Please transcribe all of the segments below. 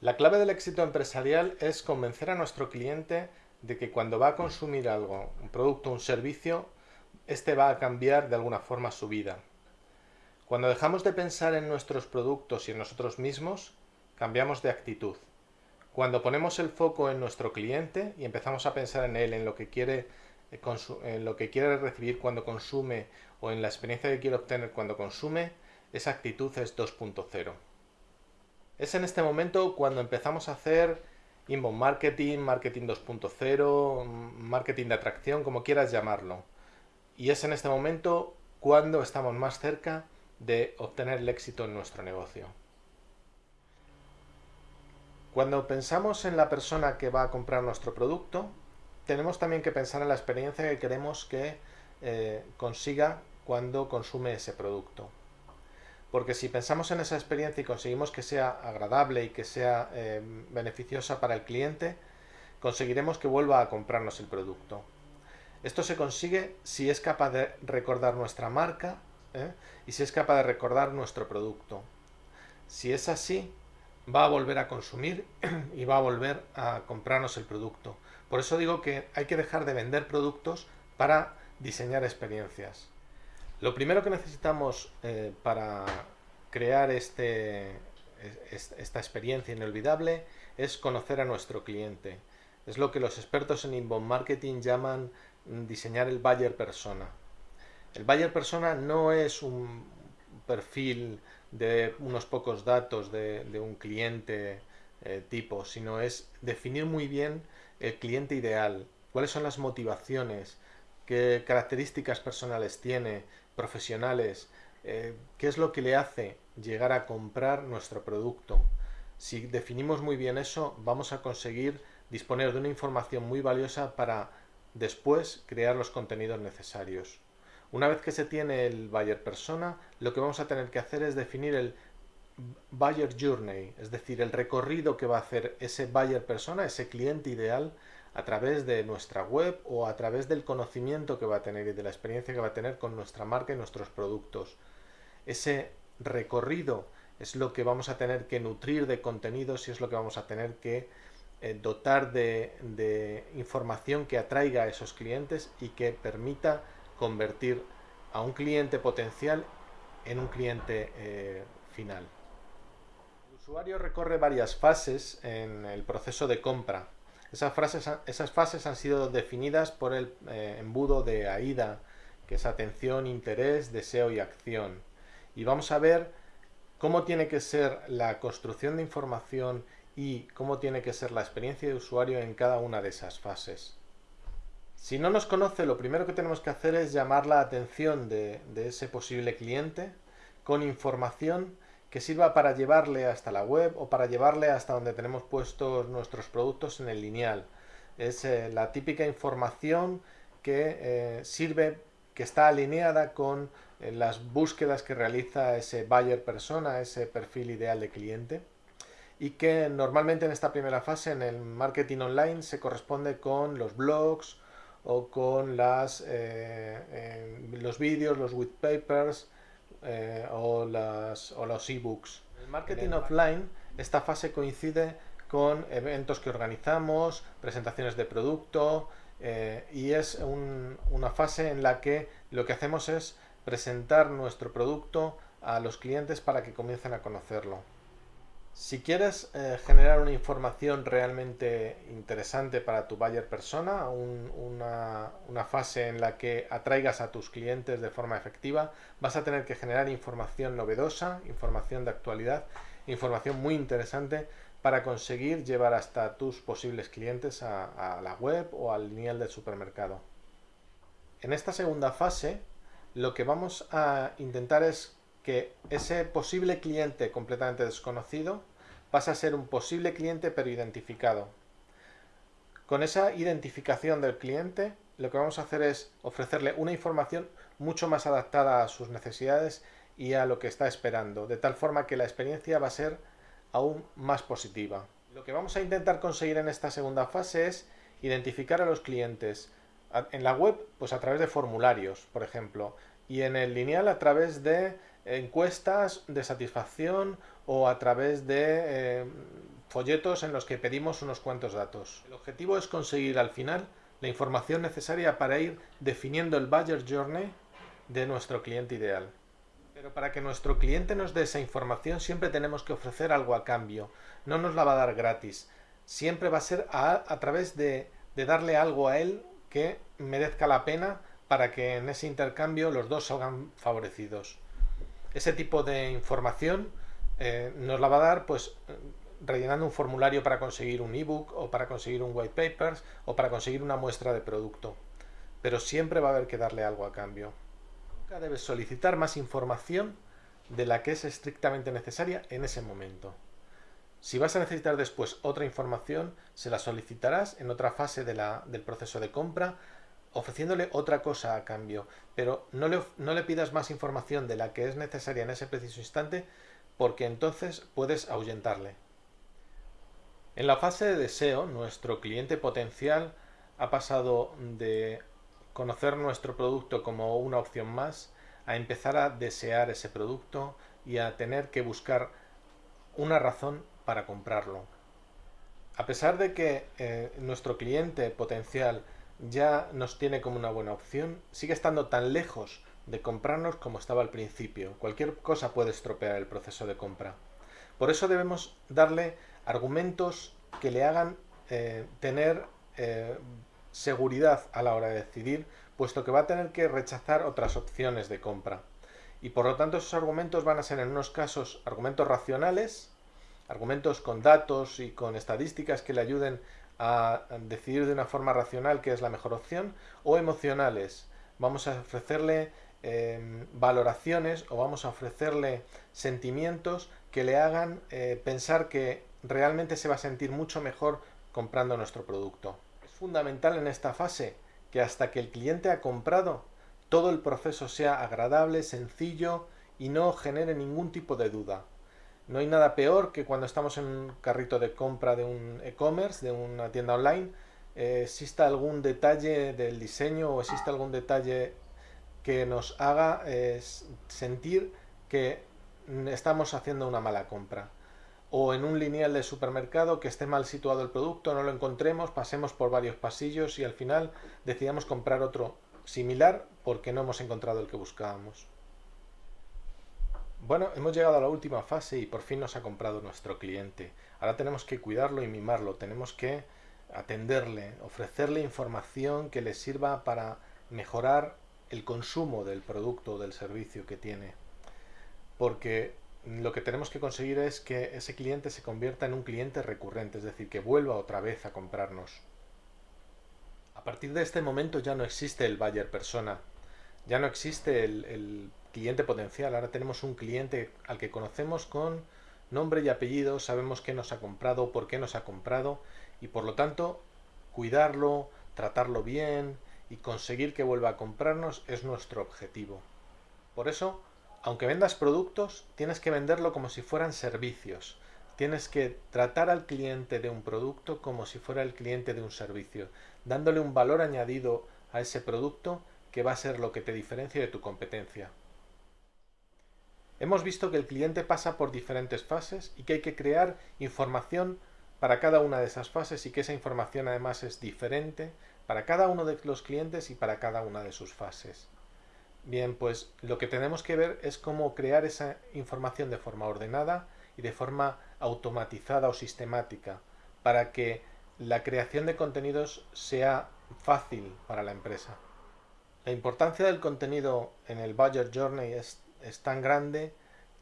La clave del éxito empresarial es convencer a nuestro cliente de que cuando va a consumir algo, un producto o un servicio, este va a cambiar de alguna forma su vida. Cuando dejamos de pensar en nuestros productos y en nosotros mismos, cambiamos de actitud. Cuando ponemos el foco en nuestro cliente y empezamos a pensar en él, en lo que quiere, eh, en lo que quiere recibir cuando consume o en la experiencia que quiere obtener cuando consume, esa actitud es 2.0. Es en este momento cuando empezamos a hacer inbound marketing, marketing 2.0, marketing de atracción, como quieras llamarlo. Y es en este momento cuando estamos más cerca de obtener el éxito en nuestro negocio. Cuando pensamos en la persona que va a comprar nuestro producto, tenemos también que pensar en la experiencia que queremos que eh, consiga cuando consume ese producto porque si pensamos en esa experiencia y conseguimos que sea agradable y que sea eh, beneficiosa para el cliente, conseguiremos que vuelva a comprarnos el producto. Esto se consigue si es capaz de recordar nuestra marca ¿eh? y si es capaz de recordar nuestro producto. Si es así, va a volver a consumir y va a volver a comprarnos el producto. Por eso digo que hay que dejar de vender productos para diseñar experiencias. Lo primero que necesitamos eh, para crear este, esta experiencia inolvidable es conocer a nuestro cliente. Es lo que los expertos en inbound marketing llaman diseñar el buyer persona. El buyer persona no es un perfil de unos pocos datos de, un cliente eh, tipo, sino es definir muy bien el cliente ideal, cuáles son las motivaciones, qué características personales tiene, profesionales, eh, qué es lo que le hace llegar a comprar nuestro producto. Si definimos muy bien eso, vamos a conseguir disponer de una información muy valiosa para después crear los contenidos necesarios. Una vez que se tiene el buyer persona, lo que vamos a tener que hacer es definir el buyer journey, es decir, el recorrido que va a hacer ese buyer persona, ese cliente ideal, a través de nuestra web o a través del conocimiento que va a tener y de la experiencia que va a tener con nuestra marca y nuestros productos. Ese recorrido es lo que vamos a tener que nutrir de contenidos y es lo que vamos a tener que eh, dotar de, información que atraiga a esos clientes y que permita convertir a un cliente potencial en un cliente eh, final. El usuario recorre varias fases en el proceso de compra esas, esas fases han sido definidas por el eh, embudo de AIDA, que es atención, interés, deseo y acción. Y vamos a ver cómo tiene que ser la construcción de información y cómo tiene que ser la experiencia de usuario en cada una de esas fases. Si no nos conoce, lo primero que tenemos que hacer es llamar la atención de ese posible cliente con información que sirva para llevarle hasta la web o para llevarle hasta donde tenemos puestos nuestros productos en el lineal. Es eh, la típica información que eh, sirve, que está alineada con eh, las búsquedas que realiza ese buyer persona, ese perfil ideal de cliente y que normalmente en esta primera fase en el marketing online se corresponde con los blogs o con las, los vídeos, los white papers, eh, o, las, o los ebooks. El marketing offline, esta fase coincide con eventos que organizamos, presentaciones de producto eh, y es una fase en la que lo que hacemos es presentar nuestro producto a los clientes para que comiencen a conocerlo. Si quieres eh, generar una información realmente interesante para tu buyer persona, una, fase en la que atraigas a tus clientes de forma efectiva, vas a tener que generar información novedosa, información de actualidad, información muy interesante para conseguir llevar hasta tus posibles clientes a, a la web o al lineal del supermercado. En esta segunda fase, lo que vamos a intentar es que ese posible cliente completamente desconocido pasa a ser un posible cliente pero identificado. Con esa identificación del cliente, lo que vamos a hacer es ofrecerle una información mucho más adaptada a sus necesidades y a lo que está esperando, de tal forma que la experiencia va a ser aún más positiva. Lo que vamos a intentar conseguir en esta segunda fase es identificar a los clientes en la web, pues a través de formularios, por ejemplo, y en el lineal a través de encuestas de satisfacción o a través de eh, folletos en los que pedimos unos cuantos datos. El objetivo es conseguir al final la información necesaria para ir definiendo el Buyer Journey de nuestro cliente ideal. Pero para que nuestro cliente nos dé esa información siempre tenemos que ofrecer algo a cambio. No nos la va a dar gratis. Siempre va a ser a, través de, darle algo a él que merezca la pena para que en ese intercambio los dos salgan favorecidos. Ese tipo de información eh, nos la va a dar pues rellenando un formulario para conseguir un ebook o para conseguir un white papers o para conseguir una muestra de producto. Pero siempre va a haber que darle algo a cambio debes solicitar más información de la que es estrictamente necesaria en ese momento. Si vas a necesitar después otra información, se la solicitarás en otra fase del proceso de compra, ofreciéndole otra cosa a cambio, pero no le, no le pidas más información de la que es necesaria en ese preciso instante, porque entonces puedes ahuyentarle. En la fase de deseo, nuestro cliente potencial ha pasado de conocer nuestro producto como una opción más, a empezar a desear ese producto y a tener que buscar una razón para comprarlo. A pesar de que eh, nuestro cliente potencial ya nos tiene como una buena opción, sigue estando tan lejos de comprarnos como estaba al principio. Cualquier cosa puede estropear el proceso de compra. Por eso debemos darle argumentos que le hagan eh, tener eh, seguridad a la hora de decidir, puesto que va a tener que rechazar otras opciones de compra. Y por lo tanto esos argumentos van a ser en unos casos argumentos racionales, argumentos con datos y con estadísticas que le ayuden a decidir de una forma racional qué es la mejor opción, o emocionales. Vamos a ofrecerle em, valoraciones o vamos a ofrecerle sentimientos que le hagan eh, pensar que realmente se va a sentir mucho mejor comprando nuestro producto fundamental en esta fase que hasta que el cliente ha comprado, todo el proceso sea agradable, sencillo y no genere ningún tipo de duda. No hay nada peor que cuando estamos en un carrito de compra de un e-commerce, de una tienda online, eh, exista algún detalle del diseño o exista algún detalle que nos haga eh, sentir que estamos haciendo una mala compra o en un lineal de supermercado que esté mal situado el producto, no lo encontremos, pasemos por varios pasillos y al final decidamos comprar otro similar porque no hemos encontrado el que buscábamos. Bueno, hemos llegado a la última fase y por fin nos ha comprado nuestro cliente. Ahora tenemos que cuidarlo y mimarlo, tenemos que atenderle, ofrecerle información que le sirva para mejorar el consumo del producto o del servicio que tiene. Porque lo que tenemos que conseguir es que ese cliente se convierta en un cliente recurrente, es decir, que vuelva otra vez a comprarnos. A partir de este momento ya no existe el buyer persona, ya no existe el, cliente potencial, ahora tenemos un cliente al que conocemos con nombre y apellido, sabemos qué nos ha comprado, por qué nos ha comprado y por lo tanto cuidarlo, tratarlo bien y conseguir que vuelva a comprarnos es nuestro objetivo. Por eso aunque vendas productos, tienes que venderlo como si fueran servicios. Tienes que tratar al cliente de un producto como si fuera el cliente de un servicio, dándole un valor añadido a ese producto que va a ser lo que te diferencia de tu competencia. Hemos visto que el cliente pasa por diferentes fases y que hay que crear información para cada una de esas fases y que esa información además es diferente para cada uno de los clientes y para cada una de sus fases. Bien, pues lo que tenemos que ver es cómo crear esa información de forma ordenada y de forma automatizada o sistemática para que la creación de contenidos sea fácil para la empresa. La importancia del contenido en el Budget Journey es, tan grande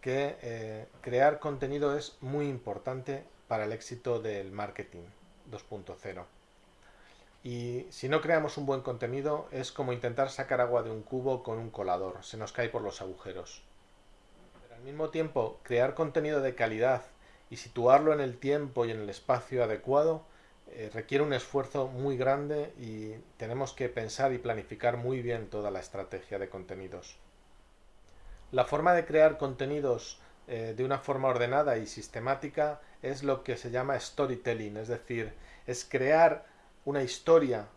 que eh, crear contenido es muy importante para el éxito del marketing 2.0. Y si no creamos un buen contenido es como intentar sacar agua de un cubo con un colador, se nos cae por los agujeros. Pero al mismo tiempo, crear contenido de calidad y situarlo en el tiempo y en el espacio adecuado eh, requiere un esfuerzo muy grande y tenemos que pensar y planificar muy bien toda la estrategia de contenidos. La forma de crear contenidos eh, de una forma ordenada y sistemática es lo que se llama storytelling, es decir, es crear una historia,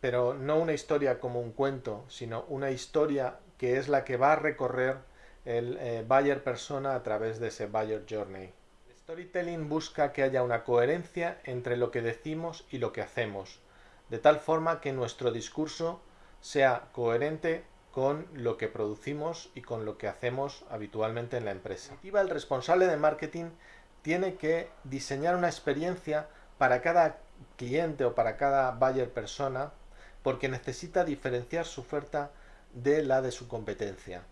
pero no una historia como un cuento, sino una historia que es la que va a recorrer el eh, buyer persona a través de ese buyer journey. Storytelling busca que haya una coherencia entre lo que decimos y lo que hacemos, de tal forma que nuestro discurso sea coherente con lo que producimos y con lo que hacemos habitualmente en la empresa. El responsable de marketing tiene que diseñar una experiencia para cada cliente o para cada buyer persona porque necesita diferenciar su oferta de la de su competencia.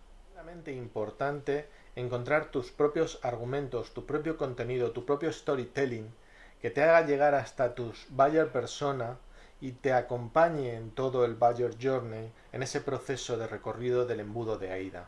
Es importante encontrar tus propios argumentos, tu propio contenido, tu propio storytelling que te haga llegar hasta tus buyer persona y te acompañe en todo el buyer journey en ese proceso de recorrido del embudo de AIDA.